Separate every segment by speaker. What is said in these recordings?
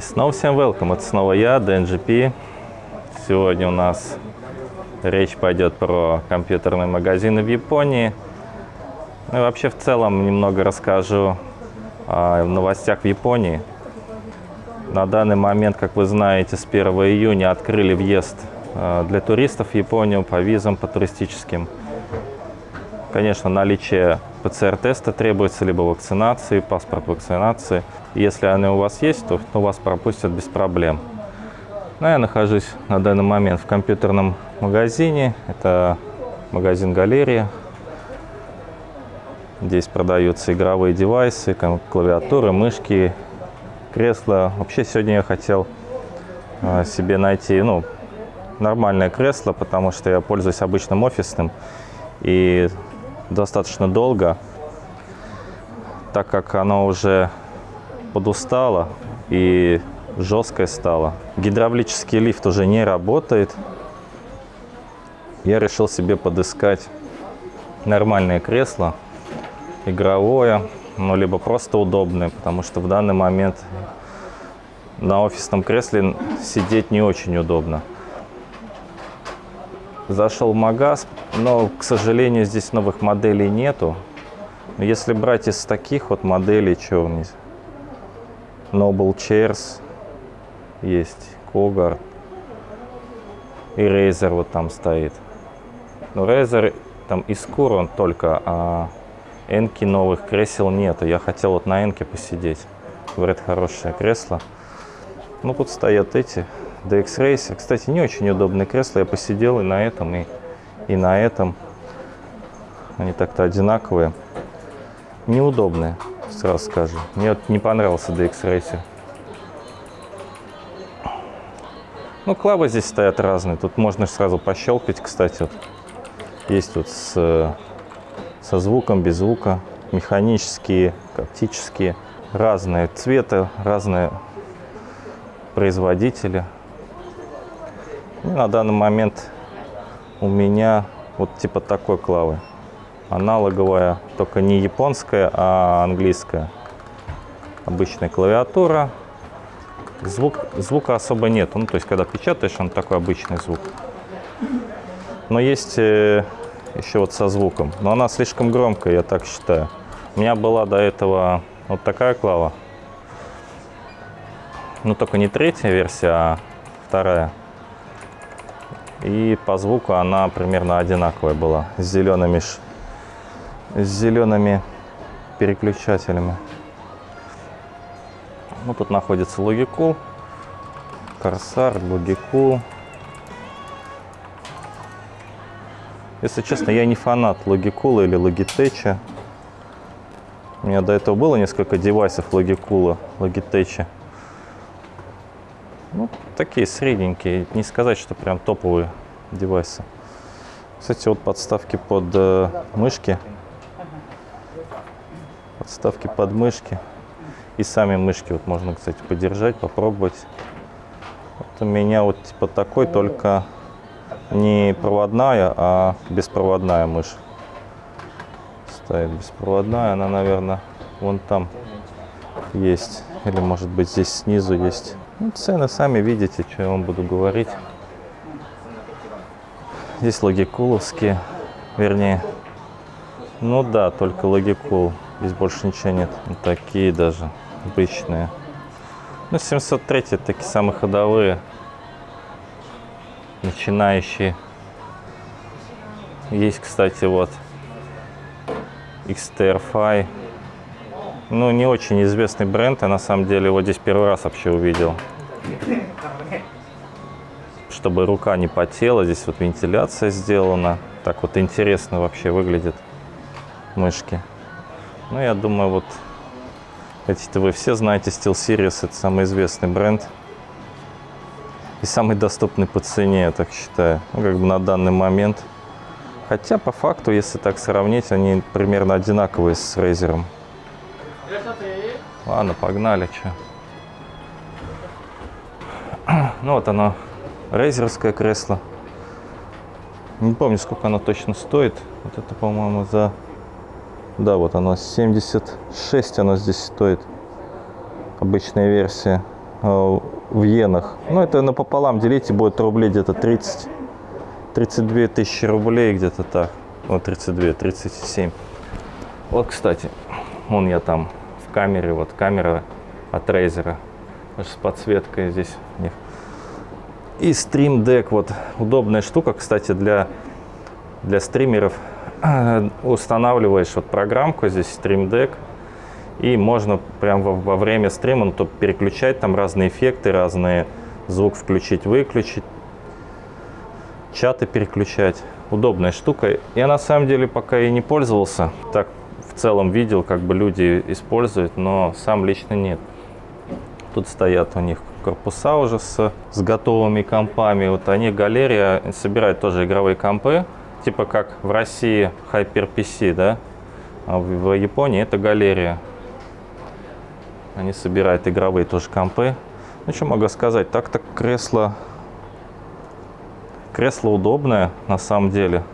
Speaker 1: И снова всем welcome, это снова я, DNGP. Сегодня у нас речь пойдет про компьютерные магазины в Японии. Ну и вообще в целом немного расскажу о новостях в Японии. На данный момент, как вы знаете, с 1 июня открыли въезд э, для туристов в Японию по визам, по туристическим. Конечно, наличие ПЦР-теста требуется, либо вакцинации, паспорт вакцинации. Если они у вас есть, то, вас пропустят без проблем. Но я нахожусь на данный момент в компьютерном магазине. Это магазин «Галерия». Здесь продаются игровые девайсы, клавиатуры, мышки, кресла. Вообще сегодня я хотел а, себе найти ну, нормальное кресло, потому что я пользуюсь обычным офисным. И достаточно долго, так как оно уже подустало и жесткое стало. Гидравлический лифт уже не работает. Я решил себе подыскать нормальное кресло, игровое, ну, либо просто удобное, потому что в данный момент на офисном кресле сидеть не очень удобно. Зашел в магаз, но, к сожалению, здесь новых моделей нету. Но если брать из таких вот моделей, что у них? Noble Chairs есть, Когар и Razer вот там стоит. Но Razer там из он только, а Энки новых кресел нету. Я хотел вот на Энке посидеть. Говорят, хорошее кресло. Ну, тут стоят эти DX Racer. Кстати, не очень удобные кресла. Я посидел и на этом, и, и на этом. Они так-то одинаковые. Неудобные, сразу скажу. Мне вот не понравился DX Racer. Ну, клавы здесь стоят разные. Тут можно сразу пощелкать, кстати. Вот. Есть вот с, со звуком, без звука. Механические, оптические. Разные цвета, разные производители. И на данный момент у меня вот типа такой клавы. Аналоговая, только не японская, а английская. Обычная клавиатура. Звук, звука особо нет. Ну, то есть, когда печатаешь, он такой обычный звук. Но есть э, еще вот со звуком. Но она слишком громкая, я так считаю. У меня была до этого вот такая клава. Ну, только не третья версия, а вторая. И по звуку она примерно одинаковая была, с зелеными, с зелеными переключателями. Ну, тут находится Logicall, Corsair, Logicall. Если честно, я не фанат Logicall или Logitech. У меня до этого было несколько девайсов Logicall, Logitech. Ну, такие средненькие, не сказать, что прям топовые девайсы. Кстати, вот подставки под э, мышки. Подставки под мышки. И сами мышки вот можно, кстати, подержать, попробовать. Вот у меня вот типа такой, только не проводная, а беспроводная мышь. Стоит беспроводная, она, наверное, вон там есть. Или, может быть, здесь снизу есть. Ну, цены сами видите, что я вам буду говорить. Здесь логикуловские, вернее. Ну да, только логикул. Здесь больше ничего нет. Вот такие даже, обычные. Ну, 703 такие самые ходовые. Начинающие. Есть, кстати, вот XTR5 ну, не очень известный бренд, я на самом деле его здесь первый раз вообще увидел. Чтобы рука не потела, здесь вот вентиляция сделана. Так вот интересно вообще выглядит мышки. Ну, я думаю, вот эти-то вы все знаете, SteelSeries это самый известный бренд. И самый доступный по цене, я так считаю. Ну, как бы на данный момент. Хотя, по факту, если так сравнить, они примерно одинаковые с Razer. Ладно, погнали, что. Ну вот оно, рейзерское кресло. Не помню, сколько оно точно стоит. Вот это, по-моему, за... Да, вот оно, 76 оно здесь стоит. Обычная версия. э, в иенах. Ну, это напополам делите, будет рублей где-то 30. 32 тысячи рублей где-то так. Вот 32, 37. Вот, кстати, вон я там камере, вот камера от Razer. С подсветкой здесь. И Stream Deck, вот удобная штука, кстати, для, для стримеров. Устанавливаешь вот программку здесь Stream Deck, и можно прям во, во время стрима ну, то переключать там разные эффекты, разные звук включить, выключить, чаты переключать. Удобная штука. Я на самом деле пока и не пользовался. Так целом видел, как бы люди используют, но сам лично нет. Тут стоят у них корпуса уже с, с готовыми компами. Вот они, галерея, собирают тоже игровые компы, типа как в России HyperPC, да? А в, в Японии это галерея. Они собирают игровые тоже компы. Ну, что могу сказать, так-то кресло, кресло удобное на самом деле.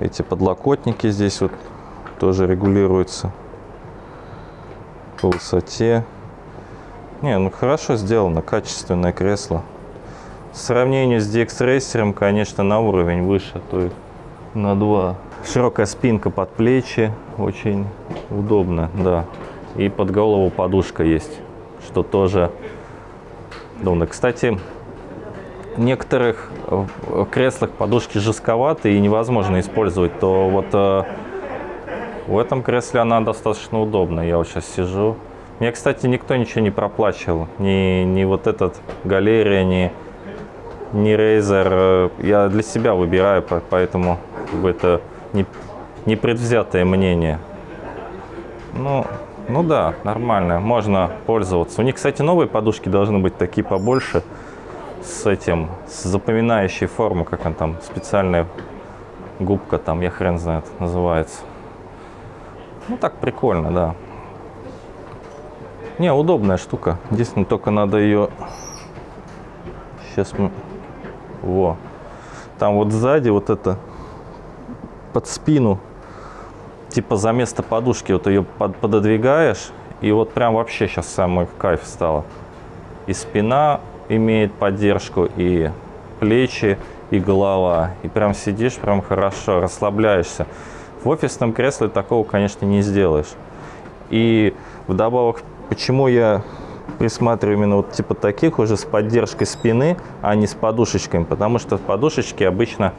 Speaker 1: Эти подлокотники здесь вот тоже регулируются по высоте. Не, ну хорошо сделано, качественное кресло. В сравнении с DX Racer, конечно, на уровень выше, то есть на 2. Широкая спинка под плечи, очень удобно, да. И под голову подушка есть, что тоже удобно. Кстати, в некоторых креслах подушки жестковатые и невозможно использовать, то вот э, в этом кресле она достаточно удобна. Я вот сейчас сижу, мне, кстати, никто ничего не проплачивал. Ни, ни вот этот галерия, ни, ни Razer. Я для себя выбираю, поэтому это не, не предвзятое мнение. Ну, ну да, нормально, можно пользоваться. У них, кстати, новые подушки должны быть такие побольше, с этим, с запоминающей формой, как он там, специальная губка там, я хрен знает, называется. Ну так прикольно, да. Не, удобная штука. Единственное, только надо ее... Сейчас мы... Во. Там вот сзади вот это под спину, типа за место подушки, вот ее под, пододвигаешь, и вот прям вообще сейчас самый кайф стало. И спина имеет поддержку, и плечи, и голова. И прям сидишь, прям хорошо, расслабляешься. В офисном кресле такого, конечно, не сделаешь. И вдобавок Почему я присматриваю именно вот типа таких уже с поддержкой спины, а не с подушечками? Потому что подушечки обычно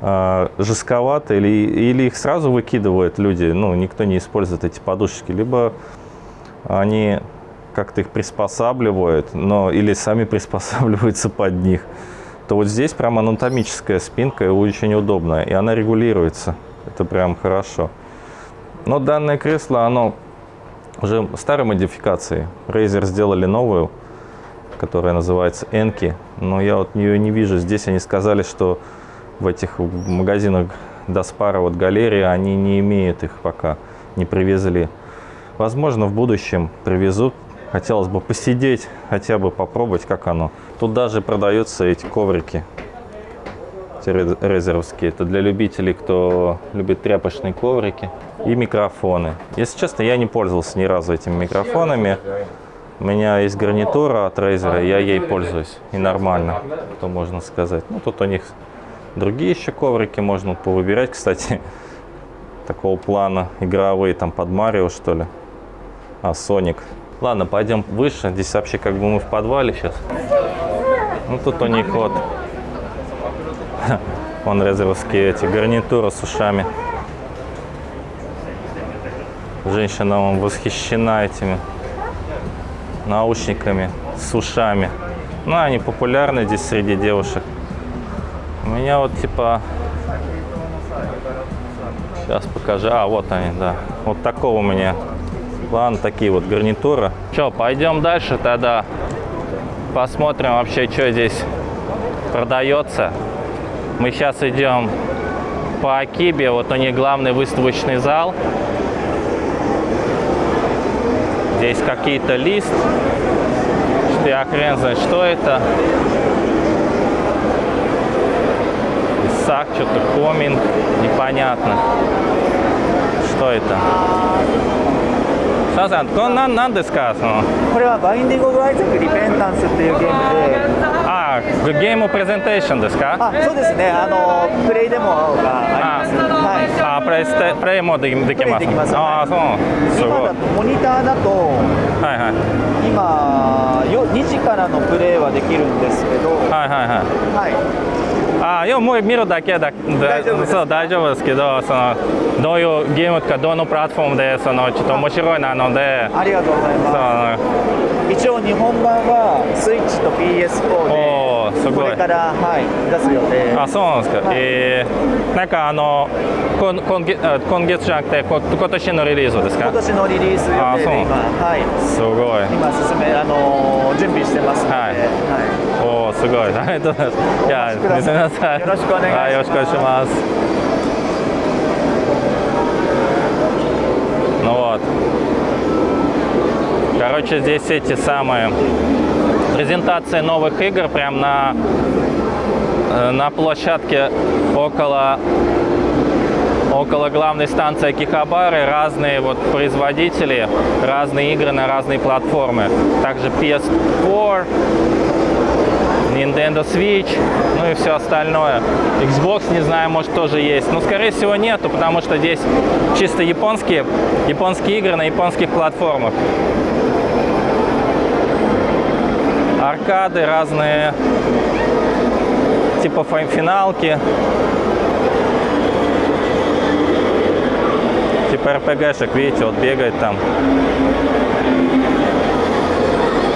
Speaker 1: э, жестковаты или, или их сразу выкидывают люди, ну, никто не использует эти подушечки, либо они как-то их приспосабливают, но или сами приспосабливаются под них, то вот здесь прям анатомическая спинка очень удобная, и она регулируется. Это прям хорошо. Но данное кресло, оно уже старой модификации. Razer сделали новую, которая называется Enki, но я вот ее не вижу. Здесь они сказали, что в этих магазинах Даспара, вот галереи, они не имеют их пока, не привезли. Возможно, в будущем привезут. Хотелось бы посидеть, хотя бы попробовать, как оно. Тут даже продаются эти коврики резеровские. Это для любителей, кто любит тряпочные коврики и микрофоны. Если честно, я не пользовался ни разу этими микрофонами. У меня есть гарнитура от Razer, я ей пользуюсь. И нормально, то можно сказать. Ну, тут у них другие еще коврики можно повыбирать, кстати. Такого плана игровые, там под Марио, что ли. А, Соник. Ладно, пойдем выше. Здесь вообще как бы мы в подвале сейчас. Ну, тут у них вот Вон резеровские эти гарнитуры с ушами. Женщина вам восхищена этими наушниками с ушами. Ну, они популярны здесь среди девушек. У меня вот типа... Сейчас покажу. А, вот они, да. Вот такого у меня. Ладно, такие вот гарнитуры. Что, пойдем дальше тогда. Посмотрим вообще, что здесь продается. Мы сейчас идем по Акибе, вот у них главный выставочный зал. Здесь какие-то лист, что я хрен знает, что это. Исак, что-то коминг, непонятно. Что это? すいませんこれなんなんですかその
Speaker 2: これはバインディング・オブ・アイザック・リペンタンスっていうゲームで
Speaker 1: あ ゲームプレゼンテーションですか？
Speaker 2: あそうですね。あのプレイデモがあります。はい。
Speaker 1: あプレイステプレイもできできます。
Speaker 2: で
Speaker 1: ああそう。すごい。
Speaker 2: モニターだと
Speaker 1: はいはい。
Speaker 2: 今よ2時からのプレイはできるんですけど。
Speaker 1: はいはいはい。
Speaker 2: はい。
Speaker 1: あいやもう見るだけだ。
Speaker 2: 大丈夫です
Speaker 1: そう大丈夫ですけどそのどういうゲームとかどのプラットフォームでそのちょっと面白いなので。
Speaker 2: ありがとうござい
Speaker 1: そ
Speaker 2: ま
Speaker 1: の
Speaker 2: す一応日本版はスイッチと PS4 で
Speaker 1: おーすごい
Speaker 2: これから、はい、出す予定
Speaker 1: あそうなんですか、
Speaker 2: はい
Speaker 1: えー、なんかあの今今月あ今月じゃなくてこ今年のリリースですか
Speaker 2: 今年のリリース予
Speaker 1: あそう
Speaker 2: 定で今、はい、
Speaker 1: すごい
Speaker 2: 今進め、あのー準備してますので、
Speaker 1: はい
Speaker 2: はい
Speaker 1: おおすごいありがとうございますいや
Speaker 2: お待ちください
Speaker 1: すみません
Speaker 2: よろしくお願いします
Speaker 1: はいよろしくお願いします Ну вот. Короче, здесь эти самые презентации новых игр прям на, э, на площадке около около главной станции Акихабары разные вот производители, разные игры на разные платформы. Также PS4, Nintendo Switch, ну и все остальное. Xbox, не знаю, может тоже есть. Но, скорее всего, нету, потому что здесь чисто японские, японские игры на японских платформах. Аркады разные, типа фи- финалки. Типа РПГшек, видите, вот бегает там.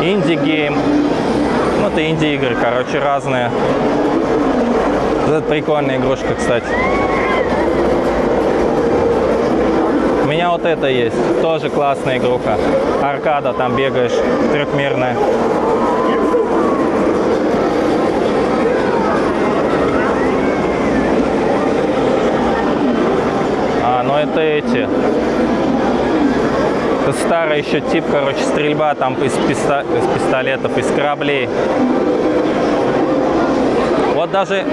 Speaker 1: Indie game. Ну, это инди-игры, короче, разные. Это прикольная игрушка, кстати. У меня вот это есть. Тоже классная игруха. Аркада, там бегаешь, трехмерная. А, ну это эти. Старый еще тип, короче, стрельба там из, писта- из пистолетов, из кораблей. Вот даже,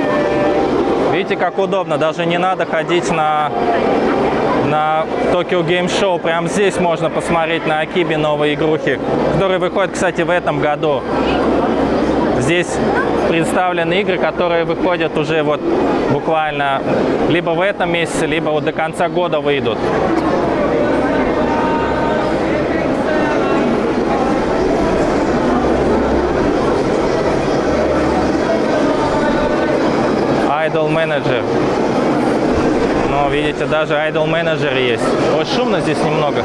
Speaker 1: видите, как удобно, даже не надо ходить на, на Tokyo Game Show. Прямо здесь можно посмотреть на Акибе новые игрухи, которые выходят, кстати, в этом году. Здесь представлены игры, которые выходят уже вот буквально либо в этом месяце, либо вот до конца года выйдут. Idol Manager. Но видите, даже Idol Manager есть. Вот шумно здесь немного.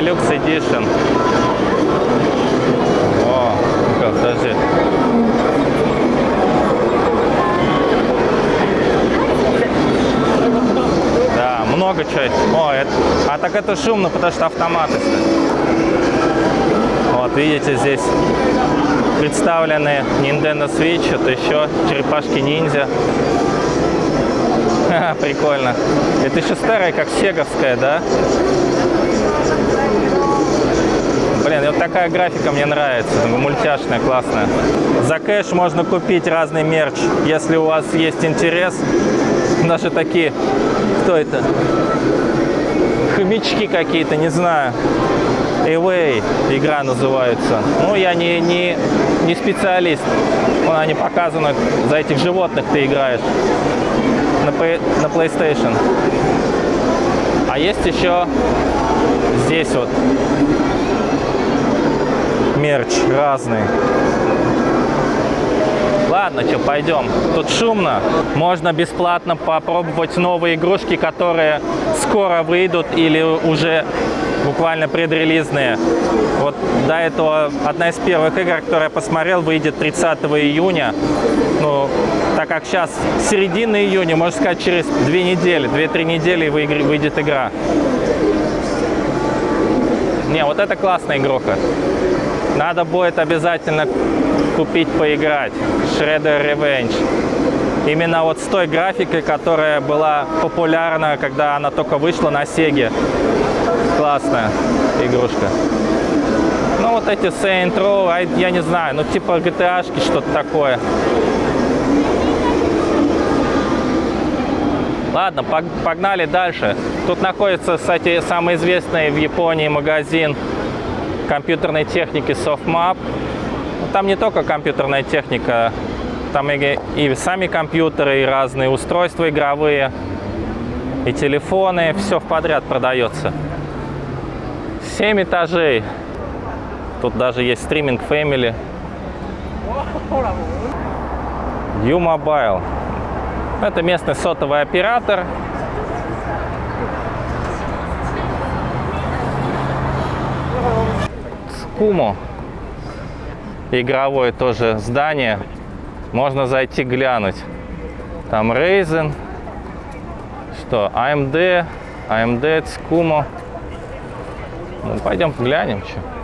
Speaker 1: Deluxe Edition. О, как, подожди. Да, много чего. О, это... Так это шумно, потому что автоматы. Вот, видите, здесь представлены Nintendo Switch, это еще черепашки ниндзя. Прикольно. Это еще старая, как сеговская, да? Блин, вот такая графика мне нравится, мультяшная, классная. За кэш можно купить разный мерч, если у вас есть интерес. Даже такие, кто это? Хомячки какие-то, не знаю. Away игра называется. Ну, я не, не, не специалист. Вон они показаны, за этих животных ты играешь на, на PlayStation. А есть еще здесь вот мерч разный. Ладно, что, пойдем. Тут шумно. Можно бесплатно попробовать новые игрушки, которые скоро выйдут или уже буквально предрелизные. Вот до этого одна из первых игр, которую я посмотрел, выйдет 30 июня. Ну, так как сейчас середина июня, можно сказать, через две недели, две-три недели выйдет игра. Не, вот это классная игруха. Надо будет обязательно купить, поиграть. Shredder Revenge. Именно вот с той графикой, которая была популярна, когда она только вышла на Сеге. классная игрушка. Ну, вот эти Saint Row, а я не знаю, ну, типа GTA-шки, что-то такое. Ладно, пог- погнали дальше. Тут находится, кстати, самый известный в Японии магазин компьютерной техники SoftMap. Там не только компьютерная техника, там и, и сами компьютеры, и разные устройства игровые, и телефоны, все в подряд продается. Семь этажей. Тут даже есть стриминг Family. U-Mobile. Это местный сотовый оператор. Скумо. Игровое тоже здание. Можно зайти глянуть. Там Ryzen. Что? AMD. AMD, Скумо. Ну, пойдем глянем, что.